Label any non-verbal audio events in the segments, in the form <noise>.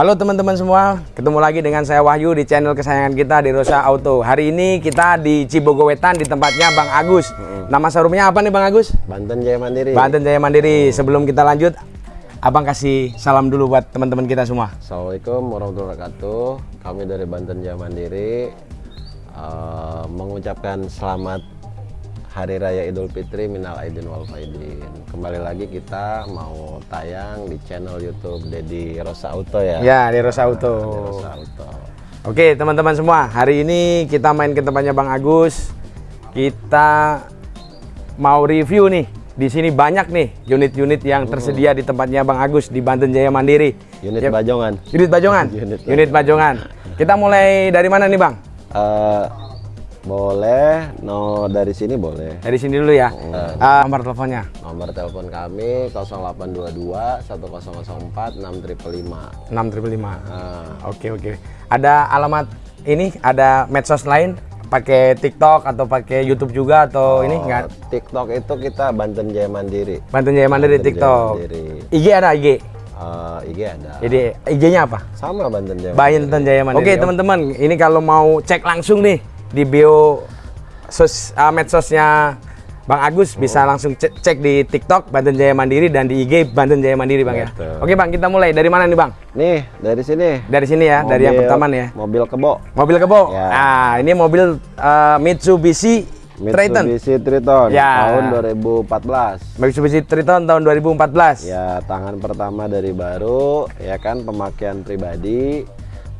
Halo teman-teman semua, ketemu lagi dengan saya Wahyu di channel kesayangan kita di Rosa Auto. Hari ini kita di Cibogowetan di tempatnya Bang Agus. Nama showroomnya apa nih Bang Agus? Banten Jaya Mandiri. Banten Jaya Mandiri. Sebelum kita lanjut, Abang kasih salam dulu buat teman-teman kita semua. Assalamualaikum warahmatullahi wabarakatuh. Kami dari Banten Jaya Mandiri uh, mengucapkan selamat Hari Raya Idul Fitri minal aidin wal faidin. Kembali lagi kita mau tayang di channel YouTube Dedi Rosa Auto ya. Ya, di Rosa Auto. Rosa Auto. Oke, teman-teman semua, hari ini kita main ke tempatnya Bang Agus. Kita mau review nih. Di sini banyak nih unit-unit yang tersedia di tempatnya Bang Agus di Banten Jaya Mandiri. Unit Ya, Bajongan. Unit Bajongan. <laughs> Unit Unit Bajongan. Kita mulai dari mana nih, Bang? Uh, boleh, no dari sini boleh. Dari sini dulu ya. Ah, nomor teleponnya. Nomor telepon kami 0822 1004 6555. 6555. Nah, Oke, oke. Ada alamat ini, ada medsos lain pakai TikTok atau pakai YouTube juga atau ini Oh, enggak? TikTok itu kita Banten Jaya Mandiri. Banten Jaya Mandiri Banten Jaya TikTok. Mandiri. IG ada IG. Eh, IG ada. Jadi IG-nya apa? Sama Banten Jaya. Banten Jaya Mandiri. Oke, teman-teman, ini kalau mau cek langsung nih di bio sos, ah, medsosnya Bang Agus bisa langsung cek, cek di TikTok Banten Jaya Mandiri dan di IG Banten Jaya Mandiri, Bang ya. Betul. Oke, Bang, kita mulai dari mana nih, Bang? Nih, dari sini. Dari sini ya, dari yang Mobil- pertama nih ya. Mobil kebo. Mobil kebo. Ya. Nah, ini mobil eh, Mitsubishi, Triton. Mitsubishi Triton Ya. tahun 2014. Mitsubishi Triton tahun 2014. Ya, tangan pertama dari baru, ya kan pemakaian pribadi.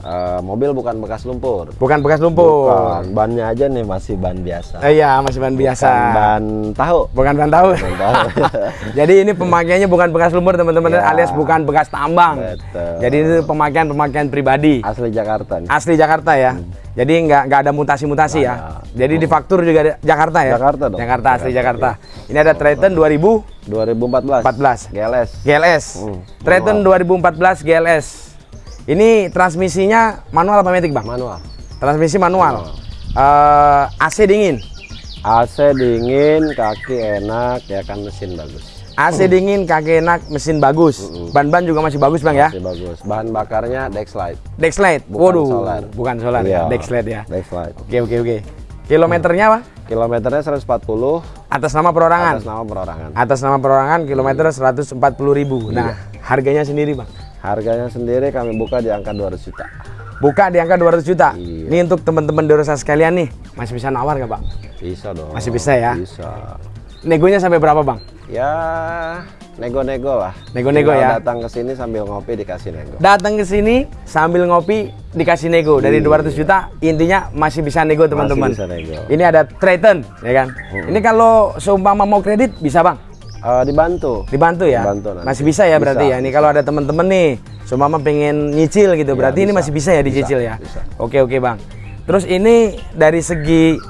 Eh, mobil bukan bekas lumpur. Bukan bekas lumpur. Bukan, bannya aja nih masih ban biasa. Eh, iya, masih ban biasa. Bukan ban tahu. Bukan ban tahu. Ban tahu. <laughs> Jadi ini pemakaiannya bukan bekas lumpur teman-teman Ya. alias bukan bekas tambang. Betul. Jadi itu pemakaian-pemakaian pribadi. Asli Jakarta nih. Asli Jakarta ya. Jadi nggak nggak ada mutasi-mutasi ya. Jadi di faktur juga Jakarta ya. Jakarta dong. Jakarta asli Jakarta. Ini ada Triton 2014 2014. GLS. GLS. Hmm, Triton 2014 GLS. Ini transmisinya manual apa matic bang? Manual. Transmisi manual. Eh, AC dingin. AC dingin, kaki enak, ya kan mesin bagus. AC dingin, kaki enak, mesin bagus. Ban-ban juga masih bagus bang ya. Masih bagus. Bahan bakarnya Dexlite. Dexlite. Bukan Waduh, solar. bukan solar ya, Iya, Dexlite ya. Dexlite. Oke oke oke. Kilometernya apa? Kilometernya 140 Atas nama perorangan. atas nama perorangan. Atas nama perorangan kilometer 140.000. Nah, harganya sendiri, Bang. Harganya sendiri kami buka di angka 200 juta. Buka di angka 200 juta. Iya. Ini untuk teman-teman Dorosa sekalian nih, masih bisa nawar nggak, Bang? Bisa dong. Masih bisa ya? Bisa. Negonya sampai berapa, Bang? Ya nego-nego lah. Nego-nego ya? Datang ke sini sambil ngopi dikasih nego. Datang ke sini sambil ngopi dikasih nego dari 200 juta, intinya masih bisa nego, teman-teman. Iya. bisa nego. Ini ada Triton, ya kan? Ini kalau seumpama mau kredit bisa, Bang? Eh, dibantu. Dibantu ya? Dibantu nanti. Masih bisa ya berarti Bisa, ya? Ini kalau ada teman-teman nih, seumpama pengen nyicil gitu, berarti ini masih bisa ya dicicil Bisa, ya? bisa. Oke oke bang. Terus ini dari segi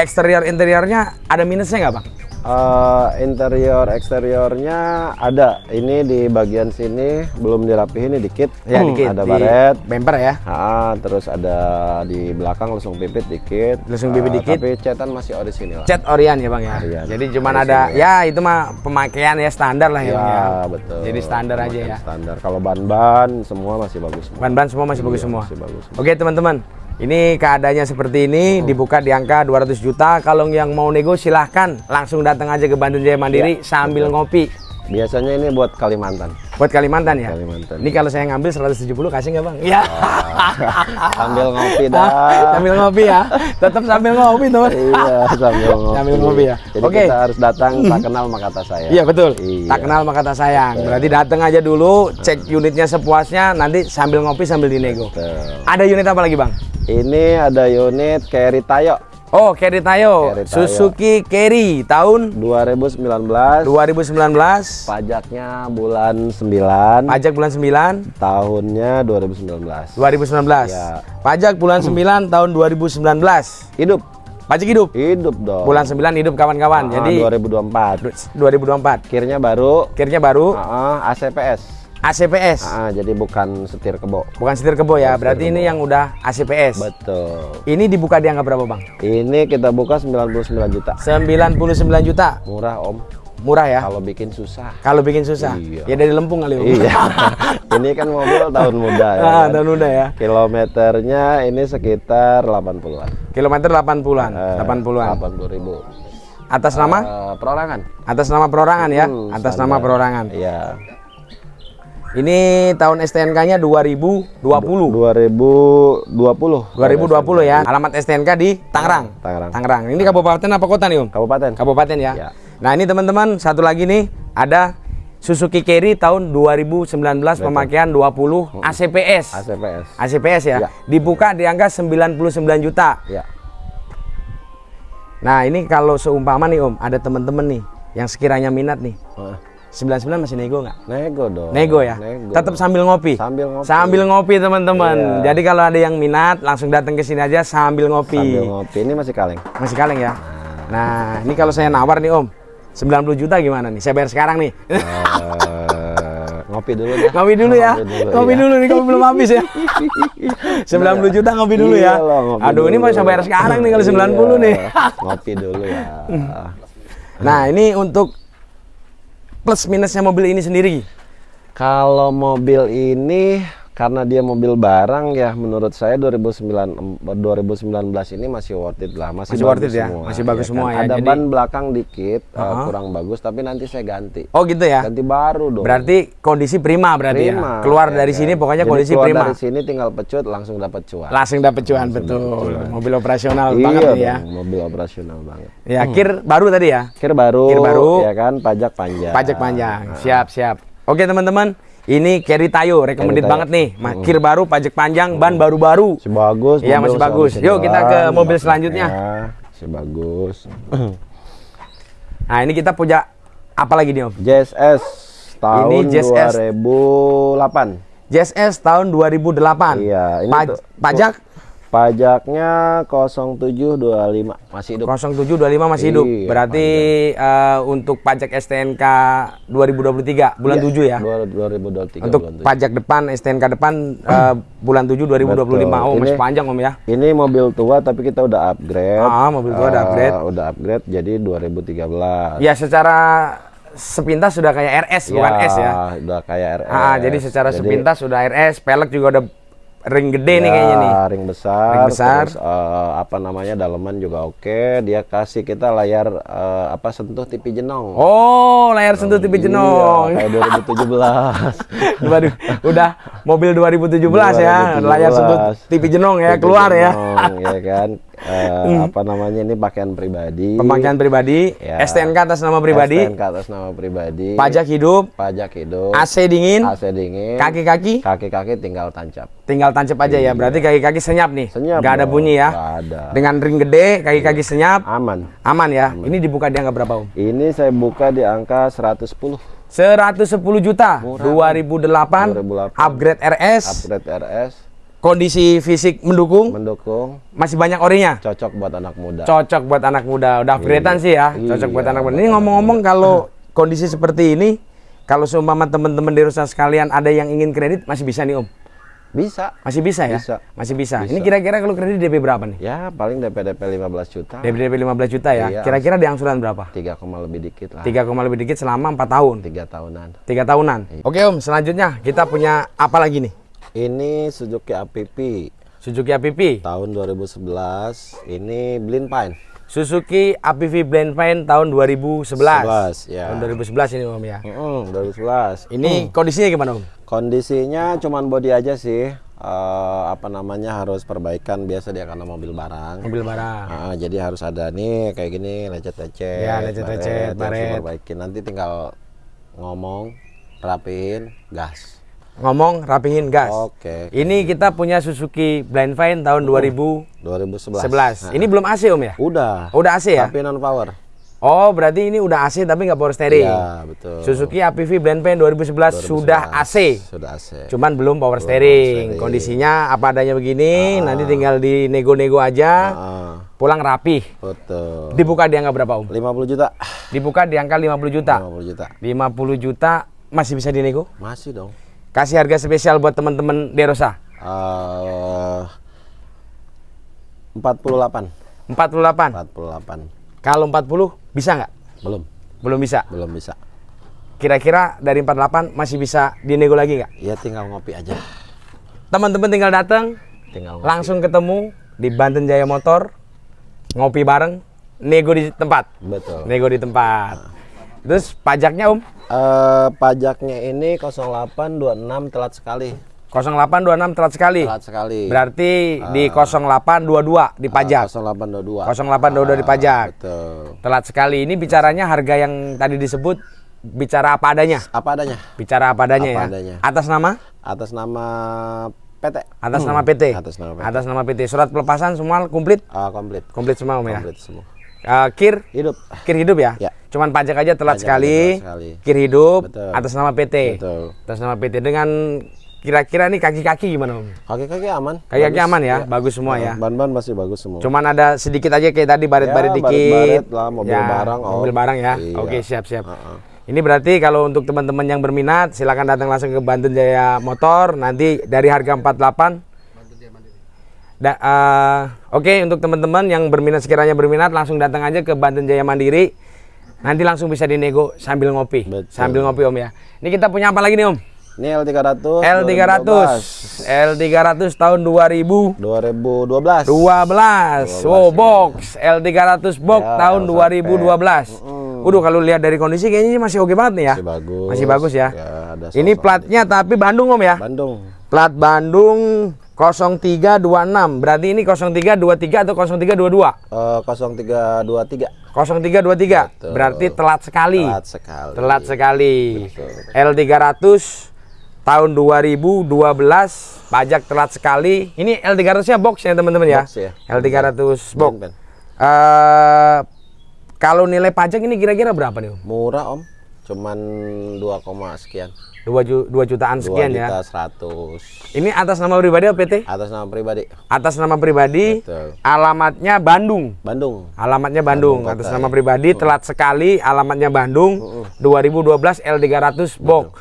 eksterior interiornya ada minusnya nggak bang? Eh, interior eksteriornya ada. Ini di bagian sini belum dirapihin ini dikit. Ya Hmm, dikit. Ada di baret. Bumper ya? Ah, terus ada di belakang langsung pipit dikit. Langsung pipit Eh, dikit. Tapi cetan masih orisinil. Cat Orion ya bang ya? Orion. Jadi cuman Dari ada, sini. ya itu mah pemakaian ya standar lah ya, Ya, bang ya? betul. Jadi standar aja ya? Standar. Kalau ban-ban semua masih bagus semua. Ban-ban semua masih bagus Iya, semua? masih bagus semua. Oke teman-teman, ini keadaannya seperti ini, dibuka di angka 200 juta. Kalau yang mau nego silahkan langsung datang aja ke Bandung Jaya Mandiri sambil ngopi. Biasanya ini buat Kalimantan. Buat Kalimantan ya? Kalimantan. Ini kalau saya ngambil 170 kasih nggak bang? Iya. Sambil ngopi <laughs> dah. sambil ngopi ya. Tetap sambil ngopi teman. iya, sambil ngopi. Sambil ngopi ya. Jadi Oke. kita harus datang tak kenal maka kata saya. Iya betul. Iya. Tak kenal maka kata sayang. Berarti datang aja dulu, cek unitnya sepuasnya, nanti sambil ngopi sambil dinego. Betul. Ada unit apa lagi bang? Ini ada unit Carry Tayo Oh, Carry Tayo, Carry Tayo. Suzuki Carry tahun 2019. 2019. Pajaknya bulan 9. Pajak bulan 9 Tahunnya 2019. 2019. Ya. Pajak bulan 9 tahun 2019. Hidup. Pajak hidup. Hidup dong. Bulan 9 hidup kawan-kawan. Ah, Jadi 2024. 2024. Kirnya baru. Kirnya baru Ah, ACPS. ACPS. Ah, jadi bukan setir kebo. Bukan setir kebo ya. Bukan Berarti setir ini kebo. yang udah ACPS. Betul. Ini dibuka di angka berapa, Bang? Ini kita buka 99 juta. 99 juta. Murah, Om. murah ya. Kalau bikin susah. Kalau bikin susah. Iya. Ya dari Lempung kali Om. Iya. <laughs> ini kan mobil tahun muda ya. Ah, kan? tahun muda ya. Kilometernya ini sekitar 80-an. Kilometer 80-an, Eh, 80-an. 80 ribu. Atas nama? Eh, perorangan. Atas nama perorangan ya. Hmm, Atas standar. nama perorangan. Iya. Ini tahun STNK-nya 2020. 2020. 2020 ya. Alamat STNK di Tangerang. Tangerang. Tangerang. Ini kabupaten apa kota nih, Om? Kabupaten. Kabupaten ya. Ya. Nah, ini teman-teman, satu lagi nih ada Suzuki Carry tahun 2019 pemakaian 20 ACPS. ACPS. ACPS ya. Ya. Dibuka di angka 99 juta. Ya. Nah, ini kalau seumpama nih, Om, ada teman-teman nih yang sekiranya minat nih. Heeh. 99 masih nego nggak? Nego dong. Nego ya. Nego. Tetap sambil ngopi. Sambil ngopi. Sambil ngopi teman-teman. Iya. Jadi kalau ada yang minat langsung datang ke sini aja sambil ngopi. Sambil ngopi. Ini masih kaleng. Masih kaleng ya. Nah, ini kalau saya nawar nih Om, 90 juta gimana nih? Saya bayar sekarang nih. Eh, ngopi dulu deh. ngopi dulu ya. Ngopi ya. dulu nih, kopi belum habis ya. <laughs> 90 juta ngopi dulu ya. Iya loh, ngopi Aduh, ini mau saya bayar sekarang nih kalau 90 nih. Iya, ngopi dulu ya. <laughs> Nah, ini untuk plus minusnya mobil ini sendiri. Kalau mobil ini karena dia mobil barang ya menurut saya 2009 2019 ini masih worth it lah masih, Masih worth bagus it ya? semua, Masih bagus kan? semua ya, ada jadi- ban belakang dikit uh, Uh-huh. kurang bagus tapi nanti saya ganti Oh, gitu ya. ganti baru dong Berarti kondisi prima berarti Prima, ya. Keluar ya dari kan? sini pokoknya Jadi kondisi keluar prima. dari sini tinggal pecut langsung dapat cuan Langsung dapet cuan betul. Mobil operasional iya banget ya. dong, mobil operasional banget Ya, kir baru tadi ya. kir baru Kir baru. ya kan pajak panjang Pajak panjang. Siap, siap. Oke, teman-teman. Ini Carry Tayo recommended Carry Tayo. banget nih. Ma- Kir baru, pajak panjang, ban baru-baru. masih bagus Iya, masih bagus. Yuk, kita ke mobil selanjutnya. masih bagus <clears throat> Nah, ini kita punya apa lagi nih, Om? JSS tahun Ini JSS. 2008 JSS tahun 2008. Iya, ini Pa- tuh- pajak pajaknya 0725 masih hidup 0725 masih hidup. Iya, Berarti eh, untuk pajak STNK 2023 bulan 7 ya. Dua- 2023 Untuk bulan tujuh. pajak depan STNK depan <clears throat> eh, bulan 7 2025. Oh, Betul. masih Ini- panjang, Om ya. ini mobil tua tapi kita udah upgrade Ah, mobil tua udah Eh, upgrade. udah upgrade jadi 2013 Ya secara sepintas sudah kayak RS bukan S ya. udah kayak RS Ah, jadi secara sepintas sudah RS, pelek juga udah ring gede nih ya, kayaknya nih. ring besar, Ring besar. terus eh, apa namanya dalaman juga oke dia kasih kita layar eh, apa sentuh TV jenong Oh, layar sentuh TV jenong. Iya, kayak 2017 <laughs> Waduh, udah mobil 2017, ya, 2017. layar sentuh TV jenong ya, TV keluar ya. jenong, ya kan Eh, apa namanya ini pakaian pribadi. Pemakaian pribadi, Ya. STNK atas nama pribadi, STNK atas nama pribadi. Pajak hidup, pajak hidup. AC dingin, AC dingin. Kaki-kaki. Kaki-kaki tinggal tancap. Tinggal tancap aja ya. Berarti kaki-kaki senyap nih. Iya. Senyap Nggak ada bunyi ya. nggak ada. Dengan ring gede, kaki-kaki senyap, aman. Aman ya. Ini dibuka di angka berapa, Om? ini saya buka di angka 110 110 juta. 2008, 2008. upgrade RS upgrade RS kondisi fisik mendukung? Mendukung. Masih banyak orinya? Cocok buat anak muda. Cocok buat anak muda. Udah upgradean sih ya cocok buat Iya, anak muda. Buat ini ngomong-ngomong kalau <laughs> kondisi seperti ini kalau seumpama teman-teman di Rusa sekalian ada yang ingin kredit masih bisa nih om? Bisa. Masih bisa ya? Bisa. masih bisa, Bisa. ini kira-kira kalau kredit DP berapa nih? Ya paling DP DP 15 juta. DP DP 15 juta ya? Iya. kira-kira di angsuran berapa? 3, lebih dikit lah. 3, lebih dikit selama 4 tahun? Tiga tahunan. Tiga tahunan. Iya. oke om selanjutnya kita punya apa lagi nih ini Suzuki APP Suzuki APP tahun 2011 ini Blind Pine Suzuki APV Blend Fine tahun 2011. 11, ya. Tahun 2011 ini Om ya. Mm, 2011 Ini kondisinya gimana Om? kondisinya cuman body aja sih Eh, apa namanya harus perbaikan biasa dia karena mobil barang Mobil barang. Ah, jadi harus ada nih kayak gini lecet-lecet, Ya, lecet-lecet, baret, harus diperbaikin. Nanti tinggal ngomong, rapiin, gas. Ngomong rapihin gas. Oke. Ini kita punya Suzuki Blend Fine tahun 2011. 2011. Nah, Ini belum AC Om ya? udah. Udah AC ya? Tapi non power. Oh, berarti ini udah AC tapi nggak power steering. Iya, betul. Suzuki APV Blend Fine 2011, sudah AC. Sudah AC. Cuman belum power steering. Kondisinya apa adanya begini, nanti tinggal di nego-nego aja. Ah, Pulang rapih. betul. Dibuka di angka berapa Om? 50 juta. Dibuka di angka 50 juta. 50 juta. 50 juta masih bisa dinego? Masih dong. Kasih harga spesial buat teman-teman Derosa. Eh 48. 48. 48. Kalau 40 bisa nggak? Belum. Belum bisa. belum bisa. Kira-kira dari 48 masih bisa dinego lagi nggak? Ya tinggal ngopi aja. Teman-teman tinggal datang, Tinggal ngopi. langsung ketemu di Banten Jaya Motor, ngopi bareng, nego di tempat. Betul. Nego di tempat. Terus pajaknya Om? Eh, pajaknya ini 0826 telat sekali. 0826 telat sekali. Telat sekali. Berarti di 0822 di pajak. Ah, 0822. 0822 dipajak. Betul. Telat sekali. Ini bicaranya harga yang tadi disebut bicara apa adanya. Apa adanya? Bicara apa adanya Apa ya. adanya. Atas nama? Atas nama PT. Atas Hmm, nama PT. Atas nama PT. Atas nama PT. Surat pelepasan semua komplit? Ah, komplit. Komplit semua Om ya. Komplit semua. Eh, kir? Hidup. Kir hidup ya? Ya. Cuman pajak aja telat Pajak sekali. sekali. Kir hidup Betul. atas nama PT. Betul. Atas nama PT dengan kira-kira nih kaki-kaki gimana Om? Kaki-kaki aman. Kaki-kaki aman ya, bagus semua Ah, ya. Ban-ban masih bagus semua. Cuman ada sedikit aja kayak tadi baret-baret Ya, dikit. baret-baret lah, mobil Ya, barang, oh. Mobil barang ya. Iya. Oke, siap-siap. Heeh. Ini berarti kalau untuk teman-teman yang berminat silakan datang langsung ke Banten Jaya Motor nanti dari harga 48 Da, eh, Oke untuk teman-teman yang berminat sekiranya berminat langsung datang aja ke Banten Jaya Mandiri nanti langsung bisa dinego sambil ngopi Betul. sambil ngopi Om ya ini kita punya apa lagi nih Om Ini L300. L300 L300 tahun 2000 2012. 12. Wow, box L300 box Ya, tahun L 2012. Udah kalau lihat dari kondisi kayaknya ini masih oke banget nih ya. Masih bagus. Masih bagus ya. Ya, ada ini platnya tapi Bandung Om ya. Bandung. Plat Bandung 0326. Berarti ini 0323 atau 0322? Eh 0323. 0323. Berarti telat sekali. Telat sekali. Telat sekali. L300 tahun 2012 pajak telat sekali. Ini L300 nya box ya teman-teman ya. Box ya. L300 box. Ben, ben. Eh, kalau nilai pajak ini kira-kira berapa nih? Murah om. Cuman 2, sekian. 2, ju 2 jutaan 2 sekian juta ya. 100. Ini atas nama pribadi PT? Atas nama pribadi. Atas nama pribadi. Betul. Alamatnya Bandung. Bandung. Alamatnya Bandung, Bandung atas nama ya. pribadi telat sekali alamatnya Bandung 2012 L300 box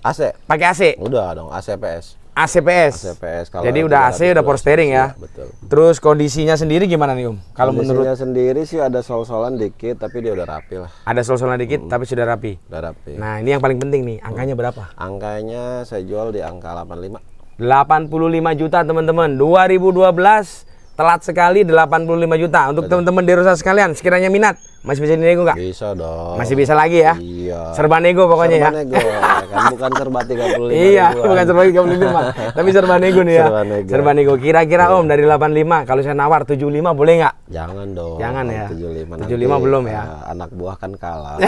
AC. pakai AC Udah dong ACPS. ACPS ACPS kalau jadi udah AC 300 udah power steering ya Betul. terus kondisinya sendiri gimana nih Om kalau menurut Kondisinya sendiri sih ada sol-solan dikit tapi dia udah rapi lah. ada sol-solan dikit tapi sudah rapi Udah rapi. nah ini yang paling penting nih angkanya berapa Angkanya saya jual di angka 85. 85 juta teman-teman 2012 telat sekali 85 juta untuk teman-teman di Rosa sekalian sekiranya minat masih bisa dinego nggak Bisa dong. masih bisa lagi ya Iya. serba nego pokoknya ya Serba nego, kan bukan serba 35 <laughs> Iya, ribuan. bukan serba 35, tapi serba nego nih ya. Serba nego. Serba nego. Kira-kira Om dari 85 kalau saya nawar 75 boleh nggak? Jangan dong. Jangan ya. 75 75 belum ya. eh, anak buah kan kalah. <laughs>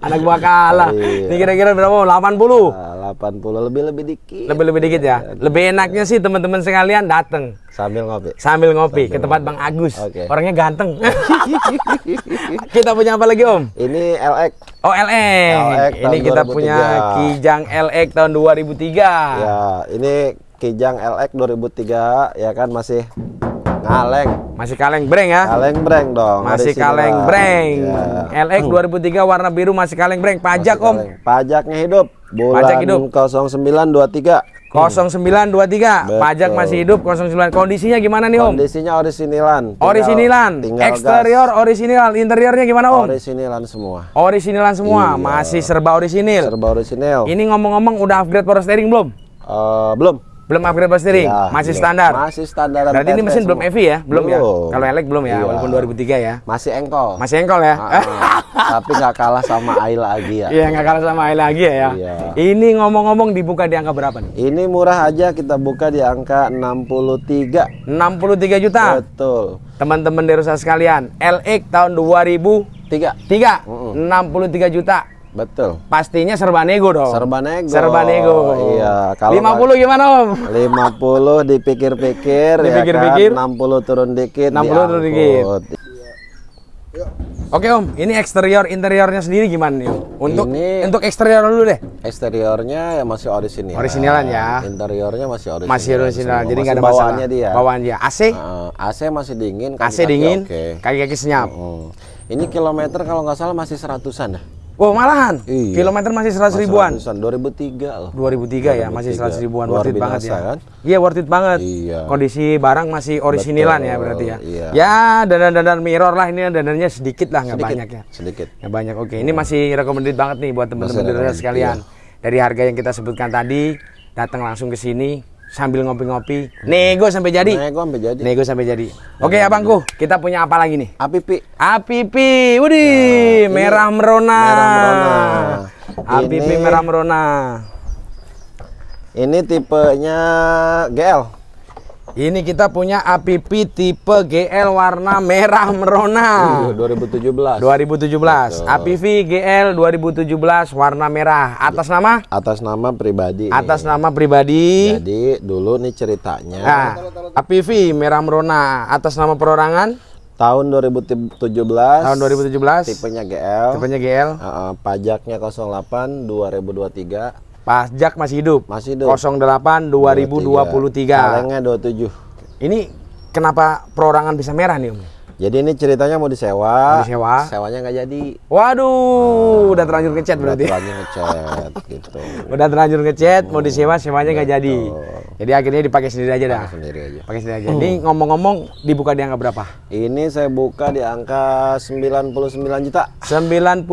Anak buah kalah. Iya. Ini kira-kira berapa? Om? 80. Ah, 80 lebih lebih dikit. Lebih-lebih dikit ya. Lebih enaknya sih teman-teman sekalian datang Sambil ngopi. sambil ngopi ke tempat Bang Agus. Oke. Orangnya ganteng. <laughs> kita punya apa lagi Om? Ini LX. Oh LX. LX Ini kita 2003. punya Kijang LX tahun 2003. Ya, ini Kijang LX 2003 ya kan masih ngaleng. Masih kaleng breng ya. Kaleng breng dong. Masih kaleng breng. Ya. LX 2003 warna biru masih kaleng breng. Pajak Masih Om. kaleng. Pajaknya hidup. Bulan Pajak hidup. 0923. 0923. Pajak Betul. masih hidup 09. Kondisinya gimana nih Om? Kondisinya orisinilan. Tinggal- Orisinilan. tinggal Eksterior orisinil, interiornya gimana gas. Om? Orisinilan semua. Orisinilan semua, Iya. masih serba orisinil. Serba orisinil. Ini ngomong-ngomong udah upgrade power steering belum? Eh, belum. Belum upgrade power steering, Ya, masih belum. standar. Masih standar. Berarti ini mesin belum EV ya? Belum, ya? Belum. Kalau elek belum ya, Iya. walaupun 2003 ya. Masih engkol. Masih engkol ya? Ah, tapi nggak kalah sama AI lagi ya. Iya, nggak kalah sama Aila lagi ya. Iya. Ini ngomong-ngomong dibuka di angka berapa nih? Ini murah aja kita buka di angka 63. 63 juta. Betul. Teman-teman Derosa sekalian, LX tahun 2003, 3. 63 juta. Betul. Pastinya serba nego dong. Serba nego. Serba nego. Iya, kalau 50 gimana, Om? 50 dipikir-pikir <laughs> Dipikir-pikir. ya kan 60 turun dikit 60 turun diangkut. Oke, Om. Ini eksterior interiornya sendiri gimana nih, Om? Untuk Ini- untuk eksterior dulu deh. Eksteriornya ya masih orisinil. Originalan ya. Interiornya masih orisinil. Masih original, semua. jadi nggak ada masalah. bawaannya dia. Bawaan dia. AC, Heeh, AC masih dingin, AC kaki-kaki dingin, Oke. kaki-kaki senyap. Hmm. Ini kilometer kalau nggak salah masih seratusan dah. Oh, malahan. Iya. Kilometer masih 100 ribuan. Ratusan, 2003 loh. 2003 ya, masih 100 ribuan Luar worth it banget ya. kan? Iya, worth it banget. Iya. Kondisi barang masih orisinilan ya Betul, berarti ya. iya. Ya, dandan-dandan mirror lah ini dandannya sedikit lah, nggak banyak ya. Sedikit. Nggak banyak. Oke, ini masih recommended banget nih buat teman-teman recommended, sekalian. Dari harga yang kita sebutkan tadi, datang langsung ke sini sambil ngopi-ngopi, nego sampai jadi. Nah, gua sampai jadi. Nego sampai jadi. Oke, Abangku, kita punya apa lagi nih? Api pi. Apipi, widih, merah merona. Nah, merah merona. Apipi Ini- merah merona. Ini tipenya GL. Ini kita punya Apipi tipe GL warna merah merona. Iya, 2017. 2017. Apipi GL 2017 warna merah. Atas nama? Atas nama pribadi. Atas nama pribadi. Jadi dulu nih ceritanya Nah, Apipi merah merona atas nama perorangan tahun 2017 tahun 2017. tipenya GL. Tipenya GL. Uh, pajaknya 08 2023 Pajak masih hidup. masih hidup. 08 2023. Kalengnya 27. Ini kenapa perorangan bisa merah nih, Om? Jadi ini ceritanya mau disewa. Mau disewa. Sewanya nggak jadi. Waduh, udah terlanjur ngechat berarti. Terlanjur ngechat <laughs> gitu. Udah terlanjur ngechat, mau disewa, sewanya nggak jadi. Jadi akhirnya dipakai sendiri aja dah. Sendiri aja. Pakai sendiri aja. Ini ngomong-ngomong dibuka di angka berapa? Ini saya buka di angka 99 juta. 99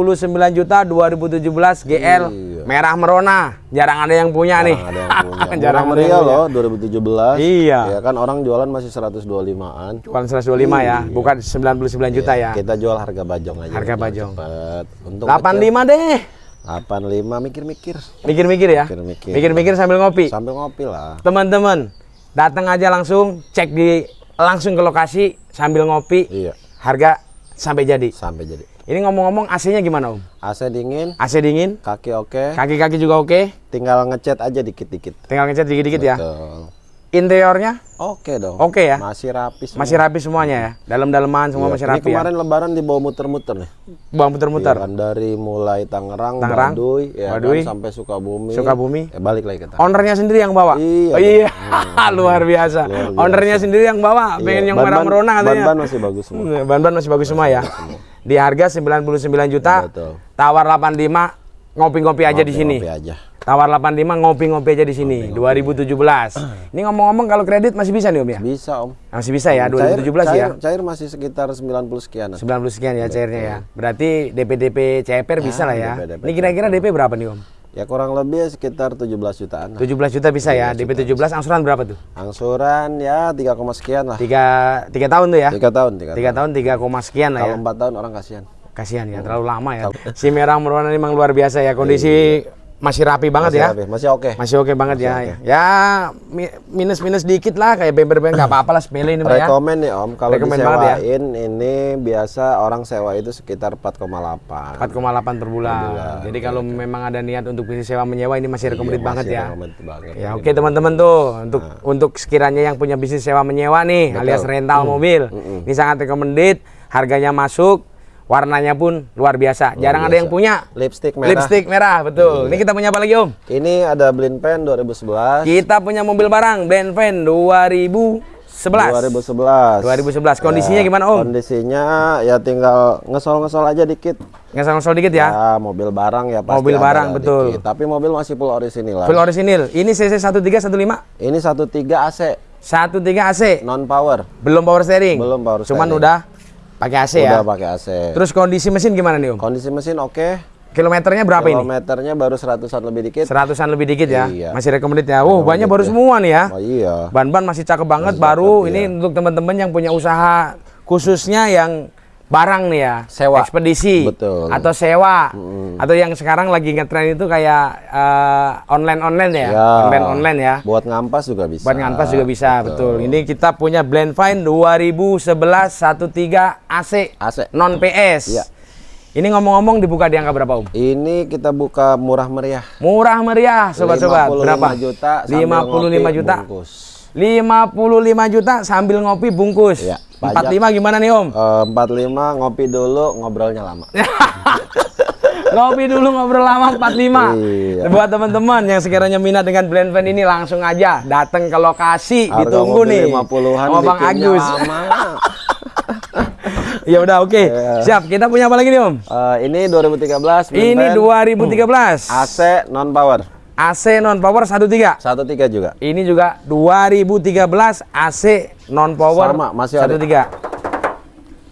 juta 2017 GL Iya. merah merona. Jarang ada yang punya nih. Ada yang punya. <laughs> Jarang Murah ada yang meriah loh 2017. Iya. Ya kan orang jualan masih 125-an. Jualan 125 ya, bukan 99 juta ya. Kita jual harga bajong aja. Harga bajong. Cepet. Untung 85 deh. 85 mikir-mikir. Mikir-mikir ya. Mikir-mikir. Mikir-mikir sambil ngopi. Sambil ngopi lah. Teman-teman, datang aja langsung, cek di langsung ke lokasi sambil ngopi. Iya. Harga sampai jadi. Sampai jadi. Ini ngomong-ngomong AC-nya gimana, Om? AC dingin, AC dingin, kaki oke, kaki-kaki juga oke. tinggal ngecat aja dikit-dikit. Tinggal ngecat dikit-dikit ya. Interiornya Oke dong. Oke ya? Masih rapi semua. masih rapi semuanya ya. Dalam-dalaman semua Iya. masih Ini rapi ya. kemarin lebaran dibawa muter-muter nih. Buang puter-muter. Iya kan dari mulai Tangerang, Tangerang, Baduy, ya Baduy, kan, sampai Sukabumi. Sukabumi. Eh, balik lagi kita. Ownernya sendiri yang bawa. Iya Oh, iya. <laughs> luar biasa. Luar biasa. Ownernya sendiri yang bawa. Pengen yang merah merona katanya. Ban-ban masih bagus semua. Hmm, Ban-ban masih bagus semua ya. Di harga 99 juta. Betul. Tawar 85 ngopi-ngopi aja di sini. Ngopi aja. Tawar 85 ngopi-ngopi aja di sini. 2017. Ini ngomong-ngomong kalau kredit masih bisa nih Om ya? Bisa om. Masih bisa ya 2017 cair, ya. Cair masih sekitar 90 sekian. 90 sekian ya cairnya ya. Berarti DP-DP CPR bisa lah ya. DP-DP Ini kira-kira DP berapa nih Om? Ya kurang lebih sekitar 17 jutaan. lah. 17 juta bisa ya. DP 17 angsuran berapa tuh? Angsuran ya 3, koma sekian lah. 3 3 tahun tuh ya. 3 tahun, 3 3 tahun 3 koma sekian lah ya. Kalau 4 tahun orang kasihan. Kasihan ya, terlalu lama ya. Si merah merona memang luar biasa ya. Kondisi masih rapi banget ya. Masih, masih oke. Masih oke banget ya. Ya mi- minus-minus dikit lah kayak bember-bember nggak apa-apa lah sepele ini ya. Rekomen nih om, kalau ya. disewain ini biasa orang sewa itu sekitar 4,8. 4,8 per bulan. Jadi kalau memang ada niat untuk bisnis sewa menyewa ini masih recommended Iya, banget masih ya. banget. Ya oke teman-teman tuh untuk untuk sekiranya yang punya bisnis sewa menyewa nih alias rental mobil ini sangat recommended harganya masuk warnanya pun luar biasa jarang ada yang punya Lipstick merah. lipstick merah betul ini kita punya apa lagi om Ini ada Blind Pen 2011. kita punya mobil barang Benven 2011 2011. 2011 kondisinya Ya, gimana om Kondisinya ya tinggal ngesol-ngesol aja dikit. ngesal-ngesal dikit ya Ya, mobil barang ya pasti Mobil barang, betul. dikit. Tapi mobil masih full orisinil lah. full orisinil ini CC 1315 Ini 13 AC 13 AC non power. belum power steering Belum power cuman steering. udah pakai AC ya Udah pakai AC. terus kondisi mesin gimana nih om Kondisi mesin oke. kilometernya berapa ini Kilometernya baru seratusan lebih dikit. Seratusan lebih dikit ya. Iya. Masih recommended ya. Oh, bannya baru semua nih ya. Oh iya. Ban-ban masih cakep banget baru. Ini untuk teman-teman yang punya usaha khususnya yang barang nih ya. Sewa. Ekspedisi. Betul. Atau sewa. Atau yang sekarang lagi ngetren itu kayak eh, online-online ya. Ya. Online-online ya. Buat ngampas juga bisa. Buat ngantas juga bisa, betul. Ini kita punya Blend Fine 2011 13 AC AC. non PS. Iya. Ini ngomong-ngomong dibuka di angka berapa, Om? Ini kita buka murah meriah. Murah meriah, sobat-sobat. 55 Berapa? juta sambil 55 ngopi, juta. bungkus. 55 juta sambil ngopi bungkus. Iya, pajak. 45 gimana nih, Om? Eh, 45 ngopi dulu ngobrolnya lama. <laughs> ngopi dulu ngobrol lama 45. Iya. Buat teman-teman yang sekiranya minat dengan blend van ini langsung aja datang ke lokasi Harga ditunggu nih. 50-an sama Bang Agus. <laughs> Ya udah oke. Siap. Kita punya apa lagi nih Om? Eh, ini 2013 Ini Minpen 2013. AC non power. AC non power 13. 13 juga. Ini juga 2013 AC non power Sama, masih ada. 13.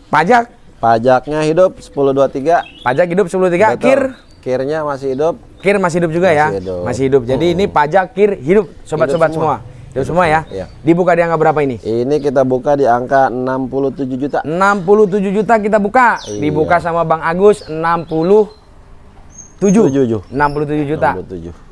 Pajak Pajaknya hidup 1023. pajak hidup 103 Betul. kir Kirnya masih hidup. kir masih hidup juga ya. Masih hidup. Masih hidup. Jadi ini pajak kir hidup sobat-sobat semua. semua. Hidup semua ya. Iya. Dibuka di angka berapa ini? Ini kita buka di angka 67 juta. 67 juta kita buka. Iya. Dibuka sama Bang Agus 67. 77. 67 juta. 67.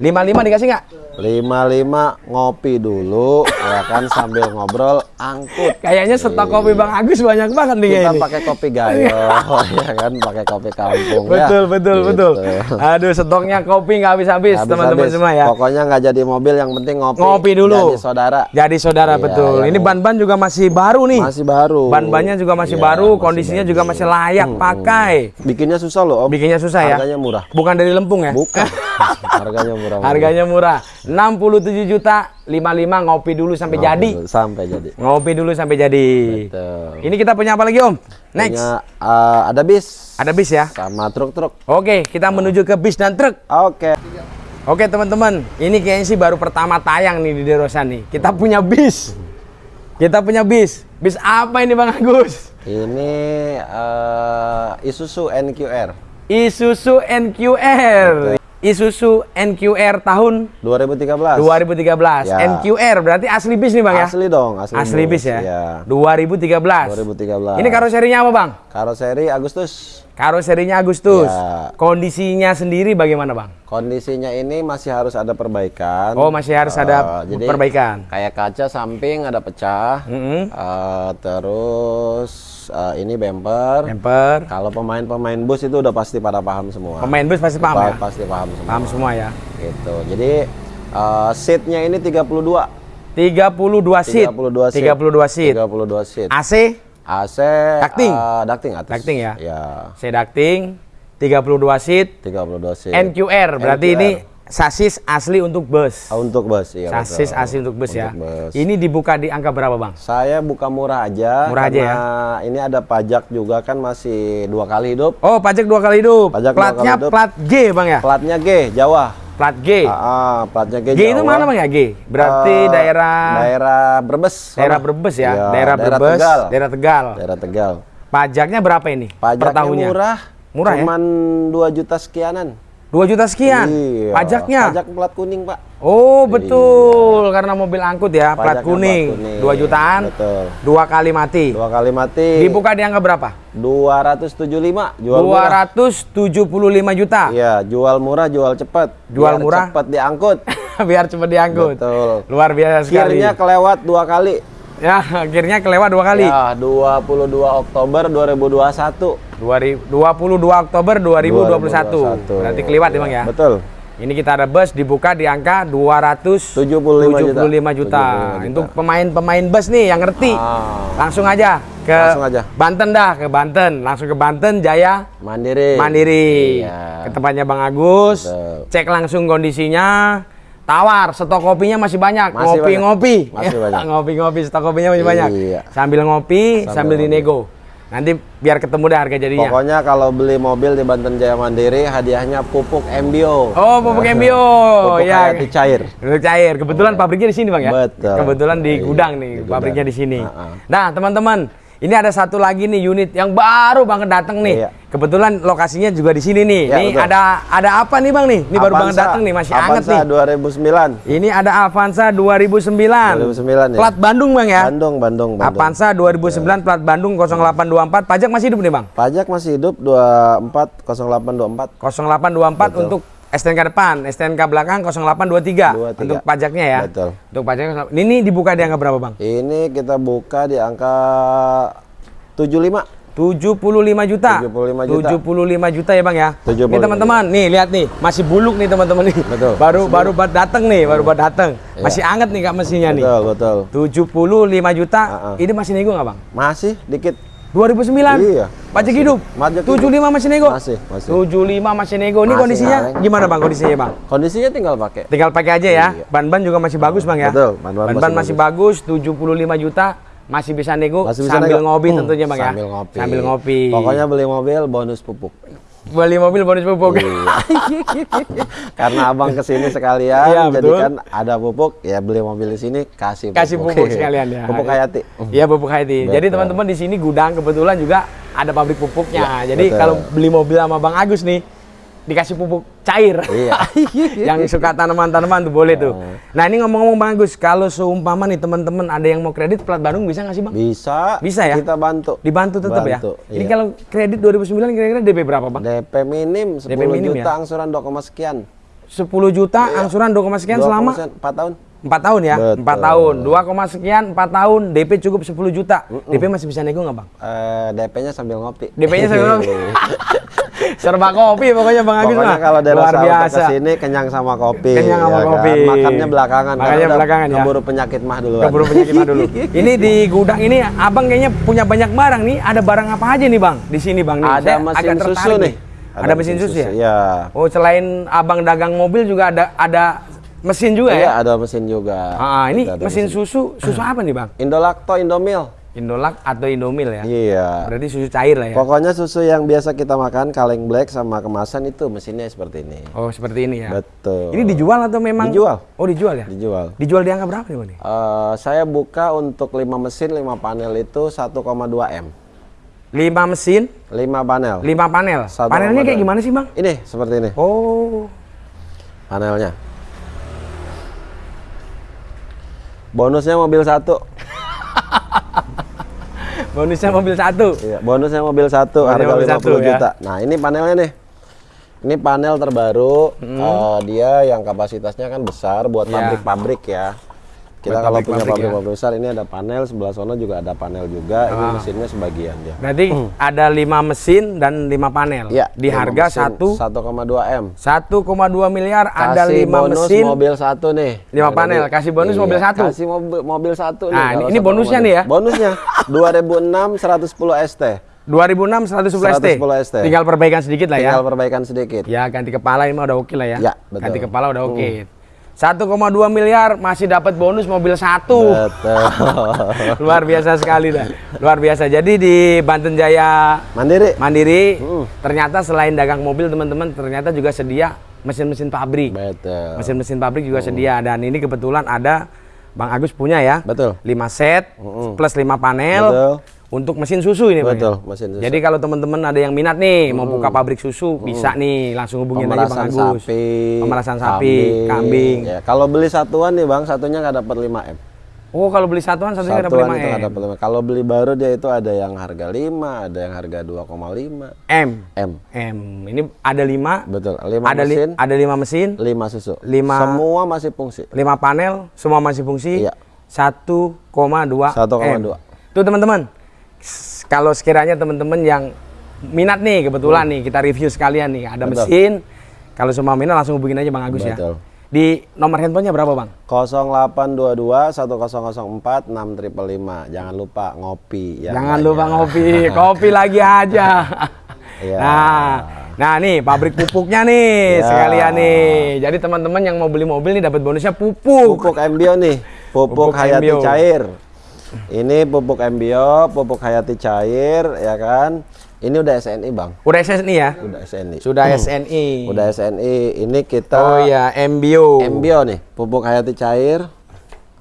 55 dikasih nggak? 55 ngopi dulu ya kan sambil ngobrol angkut. Kayaknya stok kopi Bang Agus banyak banget nih Kita pakai kopi gayo <laughs> ya kan, pakai kopi kampung ya. Betul, betul, Gitu. betul. Aduh, stoknya kopi nggak habis-habis, teman-teman semua ya. Pokoknya nggak jadi mobil, yang penting ngopi. Ngopi dulu. Jadi saudara. Jadi saudara Iya, betul. yang- Ini ban-ban juga masih baru nih. Masih baru. Ban-bannya juga masih Iya, baru, masih kondisinya baru. juga masih layak pakai. Bikinnya susah loh, Om. Bikinnya susah ya. Harganya murah. Bukan dari Lempung ya? Bukan. <laughs> Harganya murah. Harganya murah. 67 juta 55 ngopi dulu sampai Ngopi jadi. dulu, Sampai jadi. Ngopi dulu sampai jadi. Betul. Ini kita punya apa lagi, Om? Next. Punya, eh, ada bis Ada bis ya. sama truk-truk. Oke, kita menuju ke bis dan truk. Oke. Oke, teman-teman. Ini kayaknya sih baru pertama tayang nih di Derosan nih. Kita punya bis. Kita punya bis. Bis apa ini, Bang Agus? Ini eh, Isuzu NQR Isuzu NQR. Isuzu NQR tahun 2013. 2013. Ya. NQR berarti asli bis nih, Bang ya? Asli dong, asli, Asli bis ya. Iya. 2013. 2013. Ini karoserinya apa, Bang? Karoseri Agustus. Karoserinya Agustus. Ya. Kondisinya sendiri bagaimana, Bang? Kondisinya ini masih harus ada perbaikan. Oh, masih harus ada Eh, jadi perbaikan. Kayak kaca samping ada pecah. Mm-mm. Eh, terus eh, ini bumper. Bumper. Kalau pemain-pemain bus itu udah pasti pada paham semua. Pemain bus pasti paham Pa- ya? Pasti paham semua. Paham semua ya. Gitu. Jadi eh, seatnya ini 32. 32 seat. 32 seat. 32 seat. 32 seat. AC, AC Ducting? eh, ducting atas. Ducting ya? Ya, C ducting, 32 seat. 32 seat. NQR berarti NQR. ini sasis asli untuk bus. Ah, untuk bus iya Sasis betul. asli untuk bus ya. Untuk bus. Ini dibuka di angka berapa, Bang? Saya buka murah aja. Murah aja ya? Ini ada pajak juga kan masih dua kali hidup. Oh, pajak dua kali hidup. Pajak dua Platnya kali hidup. plat G, Bang ya? Platnya G, Jawa. Plat G. Ah, ah, platnya G, G itu Jawa. mana, Bang ya? G. Berarti Eh, daerah daerah Brebes. daerah. Brebes ya. Iya, daerah Brebes, Tegal. daerah Tegal. Daerah Tegal. Pajaknya berapa ini? per Pajaknya tahunnya? murah. Murah ya? Cuman 2 juta sekianan. 2 juta sekian. Iya. Pajaknya. Pajak plat kuning, Pak. Oh, betul. Karena mobil angkut ya, plat kuning. plat kuning. 2 jutaan. Betul. Dua kali mati. Dua kali mati. Dibuka di angka berapa? 275 jual murah. 275 juta. Iya, jual murah, jual cepat. Jual Biar murah. Cepat diangkut. <laughs> Biar cepat diangkut. Betul. Luar biasa sekali. Kirnya kelewat dua kali. Ya, akhirnya kelewat dua kali. Ya, 22 Oktober 2021. 2000 22 Oktober 2021. Berarti keliwat emang ya. Betul. Ini kita ada bus dibuka di angka 275 75 juta. juta. juta. 75 Untuk pemain-pemain bus nih yang ngerti. Ah, Langsung aja ke Langsung aja. Banten dah, ke Banten. Langsung ke Banten Jaya mandiri. Mandiri. Iya. Ke tempatnya Bang Agus. Betul. Cek langsung kondisinya. Tawar, stok kopinya masih banyak. Masih Ngopi-ngopi. banyak. <laughs> Banyak. Ngopi-ngopi, stok kopinya masih banyak. Iya. Sambil ngopi, sambil, Sambil dinego. Nanti biar ketemu deh harga jadinya. Pokoknya kalau beli mobil di Banten Jaya Mandiri hadiahnya pupuk MBO. Oh, pupuk MBO. Pupuk ya. hayati cair. Pupuk cair. Kebetulan pabriknya di sini, Bang ya? Betul. Kebetulan di Iya, gudang nih, di gudang. pabriknya di sini. Ha-ha. Nah, teman-teman, ini ada satu lagi nih unit yang baru banget datang nih. Iya. Kebetulan lokasinya juga di sini nih. Iya, Nih betul. ada ada apa nih, Bang nih? Ini baru banget Avanza. datang nih, masih hangat Avanza nih. 2009. Ini ada Avanza 2009. 2009 ya. Plat Bandung, Bang ya? Bandung, Bandung, Bandung. Avanza 2009 plat Bandung 0824. Pajak masih hidup nih, Bang? Pajak masih hidup 24 0824. 0824 Betul. untuk STNK depan, STNK belakang 0823 23. untuk pajaknya ya. Betul. Untuk pajaknya ini dibuka di angka berapa, Bang? Ini kita buka di angka 75. 75 juta. 75 juta. 75 juta ya, Bang ya. 75 Ini teman-teman, nih lihat nih, masih buluk nih teman-teman nih. Betul. Baru baru buat datang nih, baru buat datang. Iya. Masih anget nih Kak mesinnya nih. Betul, betul. 75 juta. Ah, ah. Ini masih nego nggak, Bang? Masih dikit. 2009. Iya. Pajak hidup. Pajak 75 masih nego. Masih, masih. 75 masih nego. Ini Masih, kondisinya Kaleng. gimana, Bang? Kondisinya, Bang? Kondisinya tinggal pakai. Tinggal pakai aja ya. Iya. Ban-ban juga masih bagus, Bang ya. Betul, ban-ban masih masih bagus, 75 juta masih bisa nego Masih bisa sambil nego. ngopi Hmm, tentunya bang sambil ya. ngopi. Sambil ngopi. Pokoknya beli mobil bonus pupuk. Beli mobil bonus pupuk. Iya. <laughs> Karena abang ke sini sekalian, Iya, jadi betul. kan ada pupuk, ya beli mobil di sini kasih pupuk. Kasih pupuk sekalian <laughs> ya. Pupuk Hayati. Iya pupuk Hayati. Jadi Betul. teman-teman di sini gudang kebetulan juga ada pabrik pupuknya. Ya, Jadi betul. kalau beli mobil sama Bang Agus nih dikasih pupuk cair. <laughs> Iya. yang suka tanaman-tanaman tuh boleh tuh. Oh. Nah ini ngomong-ngomong Bang Agus, kalau seumpama nih teman-teman ada yang mau kredit plat Bandung bisa nggak sih Bang? Bisa. Bisa ya? Kita bantu. Dibantu tetap ya. Bantu, Ini iya. kalau kredit 2009 kira-kira DP berapa Bang? DP minim 10 DP minim juta ya? angsuran 2, sekian. 10 juta angsuran 2, sekian 2, selama 4 tahun. 4 tahun ya? Betul. 4 tahun. 2, sekian 4 tahun DP cukup 10 juta. DP masih bisa nego nggak Bang? Eh, DP-nya sambil ngopi. DP-nya saya <laughs> serba kopi pokoknya Bang Agus Pokoknya mah. kalau dari luar biasa. ke sini kenyang sama kopi. Kenyang sama ya kan? kopi. Makannya belakangan. Makannya belakangan ya. Keburu penyakit mah dulu. Keburu penyakit mah dulu. <laughs> Ini di gudang ini Abang kayaknya punya banyak barang nih. Ada barang apa aja nih Bang? Di sini Bang nih. Ada Saya mesin agak susu nih. Ada, mesin susu, ya? Iya. Oh, selain Abang dagang mobil juga ada ada mesin juga Iya, ya? ada mesin juga. Ah, ini ada mesin susu, susu apa nih Bang? <clears throat> Indolacto Indomil. Indolak atau Indomil ya? Iya. Berarti susu cair lah ya? Pokoknya susu yang biasa kita makan kaleng black sama kemasan itu mesinnya seperti ini. Oh, seperti ini ya? Betul. Ini dijual atau memang? Dijual. Oh, dijual ya? Dijual. Dijual di angka berapa nih Bang? Eh, saya buka untuk 5 mesin, 5 panel itu 1,2 M. 5 mesin, 5 panel. 5 panel. Satu Panelnya koma kayak gimana sih Bang? Ini seperti ini Oh, panelnya. Bonusnya mobil satu. <laughs> bonusnya mobil satu. Iya, bonusnya mobil satu Bonusnya harga 50 satu, ya. juta. Nah, ini panelnya nih. Ini panel terbaru. Hmm. Eh, dia yang kapasitasnya kan besar buat Iya. pabrik-pabrik ya. Kita Buat kalau punya pabrik-pabrik ya. besar ini ada panel sebelah sana juga ada panel juga. Ini Ah. mesinnya sebagian dia. Berarti ada 5 mesin dan 5 panel. Iya, Di lima harga satu 1,2 M. 1,2 miliar ada Kasih 5 bonus mesin. mobil satu nih. Lima panel, kasih bonus mobil satu. Kasih mobil, mobil satu nih. Nah, kalau ini- ini 1,2. bonusnya nih ya? Bonusnya 2006 110 ST. 2006 111 T. 110 ST. Tinggal perbaikan sedikit lah ya. Tinggal perbaikan sedikit. Ya ganti kepala ini mah udah oke lah ya. Ya, betul. Ganti kepala udah oke. 1,2 miliar masih dapat bonus mobil satu. Betul. <laughs> Luar biasa sekali dah. Luar biasa. Jadi di Banten Jaya Mandiri. Mandiri Hmm. ternyata selain dagang mobil teman-teman ternyata juga sedia mesin-mesin pabrik. Betul. Mesin-mesin pabrik juga sedia dan ini kebetulan ada Bang Agus punya ya. Betul. 5 set plus 5 panel Betul. Untuk mesin susu ini Bang. ya? Betul, mesin susu. Jadi kalau teman-teman ada yang minat nih mau buka pabrik susu bisa nih langsung hubungin aja Bang Agus. sapi, Pemerasan sapi, kambing. Ya, kalau beli satuan nih bang, satunya nggak dapat 5 m. Oh, kalau beli satuan satunya dapat Satuan 5 itu nggak M. dapat 5 Kalau beli baru dia itu ada yang harga 5, ada yang harga 2,5 M. m. M. Ini ada 5 Betul. 5 ada li- mesin, ada 5 mesin, 5 susu. Lima- Semua masih fungsi. 5 panel, semua masih fungsi. Iya. 1,2 1,2. M. Tuh teman-teman. Kalau sekiranya teman-teman yang minat nih kebetulan nih kita review sekalian nih ada Hmm. Betul. mesin. Kalau semua minat langsung hubungin aja Bang Agus Betul. ya. Di nomor handphonenya berapa Bang? 0822 1004 6555. Jangan lupa ngopi ya. Jangan lupa ngopi, <laughs> kopi lagi aja. Iya. <laughs> Nah, nah nih pabrik pupuknya nih Ya. sekalian nih. Jadi teman-teman yang mau beli mobil nih dapat bonusnya pupuk. Pupuk Embio nih, pupuk, Pupuk Hayati cair. Ini pupuk Embio, pupuk Hayati cair, ya kan? Ini udah SNI bang, Udah SNI ya? udah SNI. Sudah SNI. Udah SNI. Ini kita Oh iya, MBO. Embio nih, pupuk Hayati cair,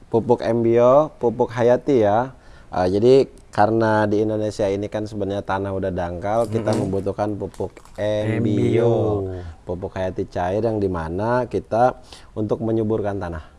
pupuk Embio, pupuk Hayati ya. Ah, jadi karena di Indonesia ini kan sebenarnya tanah udah dangkal, kita membutuhkan pupuk Embio, pupuk Hayati cair yang di mana kita untuk menyuburkan tanah.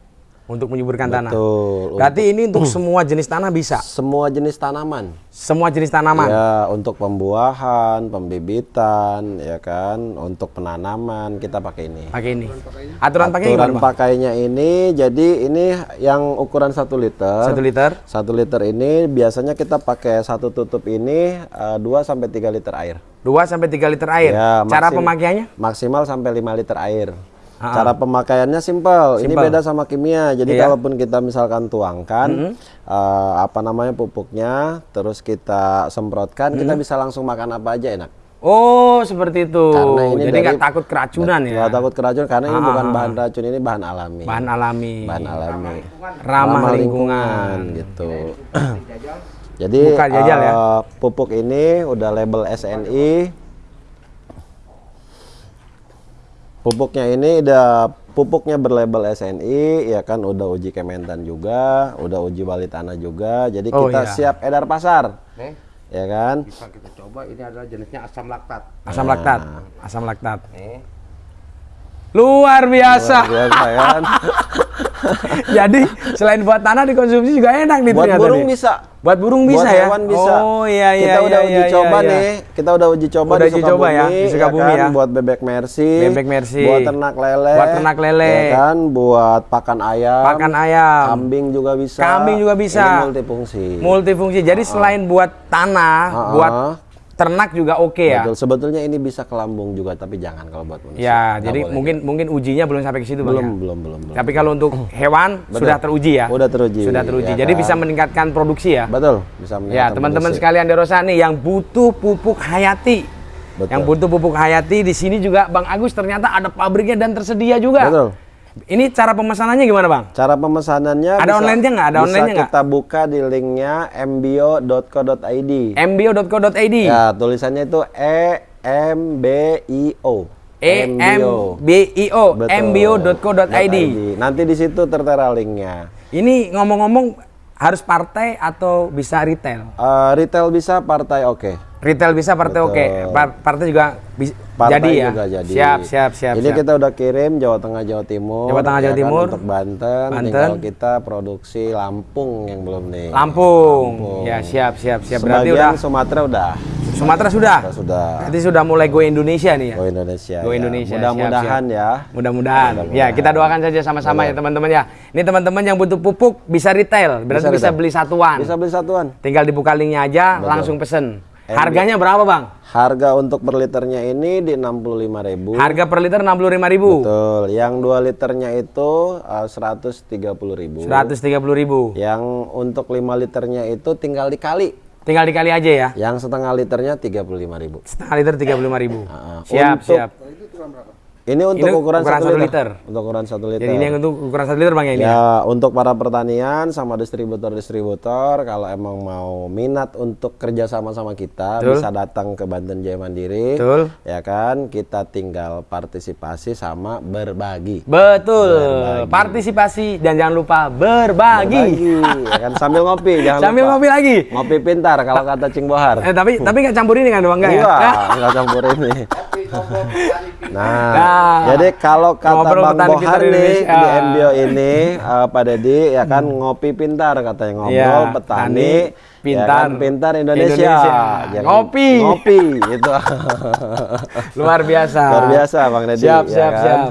Untuk menyuburkan tanah. Betul. Berarti ini untuk <clears throat> semua jenis tanah bisa. Semua jenis tanaman. Semua jenis tanaman. Ya, untuk pembuahan, pembibitan, ya kan, untuk penanaman kita pakai ini. Pakai ini. Aturan pakai Aturan pakainya ini, jadi ini yang ukuran satu liter. Satu liter. Satu liter ini biasanya kita pakai satu tutup ini 2 sampai 3 liter air. 2 sampai 3 liter air. Ya, Cara maksim- pemakaiannya? Maksimal sampai 5 liter air. Ah. Cara pemakaiannya simpel. Ini beda sama kimia. Jadi Iya. kalaupun kita misalkan tuangkan eh, apa namanya pupuknya, terus kita semprotkan, kita bisa langsung makan apa aja enak. Oh, seperti itu. Karena ini Jadi nggak takut keracunan ya. Nggak takut keracunan karena ini Ah, bukan ah, bahan racun, ini bahan alami. Bahan alami. Bahan alami. Ramah lingkungan. gitu. <clears throat> Jadi jajal ya. eh, pupuk ini udah label SNI. Pupuknya ini udah pupuknya berlabel SNI, ya kan udah uji Kementan juga, udah uji bali tanah juga. Jadi Oh, kita iya. siap edar pasar, Nih, ya kan? bisa kita coba. Ini adalah jenisnya asam laktat. Asam laktat. Asam laktat. Nih, Luar biasa. Luar biasa kan? <laughs> Jadi selain buat tanah dikonsumsi juga enak nih Buat ternyata burung nih. bisa. Buat burung bisa Buat ya. hewan bisa. Oh iya iya Kita iya, udah iya, uji iya, coba iya. nih. Kita udah uji coba Udah di uji coba ya, di Sukabumi ya. Buat bebek mercy. Bebek mercy. Buat ternak lele. Buat ternak lele. Ya kan, buat pakan ayam. Pakan ayam. Kambing juga bisa. Kambing juga bisa. Ini multifungsi. Multifungsi. Jadi selain buat tanah, Ah, buat ah. Ternak juga oke ya. Betul. Sebetulnya ini bisa ke lambung juga, tapi jangan kalau buat manusia. Ya, Nggak jadi boleh. mungkin mungkin ujinya belum sampai ke situ Bang. belum, ya? belum, belum, belum. Tapi kalau untuk hewan sudah teruji ya. Udah teruji, Sudah teruji. ya Jadi kan? bisa meningkatkan produksi ya. Betul, bisa Ya, meningkatkan teman-teman produksi. sekalian Derosa nih yang butuh pupuk hayati. Betul. Yang butuh pupuk hayati di sini juga Bang Agus ternyata ada pabriknya dan tersedia juga. Betul. Ini cara pemesanannya gimana, Bang? Cara pemesanannya Ada online-nya nggak? Ada online-nya nggak? kita buka di linknya mbio.co.id. mbio.co.id. Ya, tulisannya itu E M B I O. E M B I O mbio.co.id. Nanti di situ tertera linknya. Ini ngomong-ngomong harus partai atau bisa retail? Eh, retail bisa, partai oke. Retail bisa, partai Betul. oke. Pa- Partai juga bisa Partai jadi ya. juga jadi. Siap, siap, siap. Ini siap. kita udah kirim Jawa Tengah, Jawa Timur. Jawa Tengah, Jawa ya kan, Timur. Untuk Banten, Banten. tinggal kita produksi Lampung yang belum nih. Lampung. Ya, siap, siap, siap. Berarti Sebagian udah Sumatera udah. Sumatera sudah. Sudah, sudah. Berarti sudah mulai go Indonesia nih ya. Go Indonesia. Go ya. Indonesia, Mudah-mudahan siap, ya. Mudah-mudahan. Ya, kita doakan saja sama-sama ya teman-teman ya. Ini teman-teman yang butuh pupuk bisa retail, berarti bisa, retail. beli satuan. Bisa beli satuan. Tinggal dibuka linknya aja, langsung pesen. Harganya berapa bang? Harga untuk per liternya ini di 65.000. Harga per liter 65.000. Betul. Yang 2 liternya itu uh, 130.000. 130.000. ribu. Yang untuk 5 liternya itu tinggal dikali. Tinggal dikali aja ya. Yang setengah liternya 35.000. Setengah liter 35.000. Ah, Siap, untuk siap. Ini untuk Ini ukuran, ukuran 1 satu liter. liter. Untuk ukuran 1 liter. Jadi ini yang untuk ukuran 1 liter bang ya ini. Ya, untuk para pertanian sama distributor-distributor kalau emang mau minat untuk kerja sama sama kita Betul. bisa datang ke Banten Jaya Mandiri. Betul. Ya kan, kita tinggal partisipasi sama berbagi. Betul. Partisipasi dan jangan lupa berbagi. Berbagi, ya kan sambil ngopi, jangan <laughs> Sambil lupa. ngopi lagi. Ngopi pintar kalau kata Cing Bohar. Eh, tapi tapi nggak campur ini kan bang <laughs> nggak ya? Enggak, enggak campur ini. Nah, Nah, jadi kalau kata ngobrol Bang Bohar nih di MBO ini, eh, Pak Dedi ya kan ngopi pintar katanya ngobrol Iya, petani petani, ya pintar, kan, pintar Indonesia. Indonesia. Ya Ngopi. Ngopi itu. <laughs> Luar biasa. Luar biasa Bang Dedi. Siap, ya siap, kan? siap.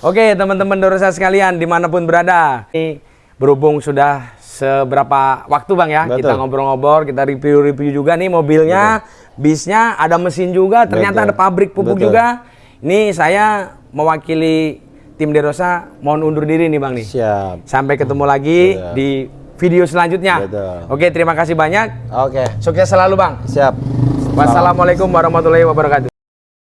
Oke, teman-teman Dorosa sekalian di mana pun berada. Ini berhubung sudah seberapa waktu bang ya, Betul. kita ngobrol-ngobrol, kita review-review juga nih mobilnya, bisnya, ada mesin juga, ternyata Betul. ada pabrik pupuk Betul. juga. Ini saya mewakili tim Derosa, mohon undur diri nih bang nih. Siap. Sampai ketemu lagi Betul. di video selanjutnya. Betul. Oke, terima kasih banyak. Oke, Sukses selalu bang. siap. Wassalamualaikum warahmatullahi wabarakatuh.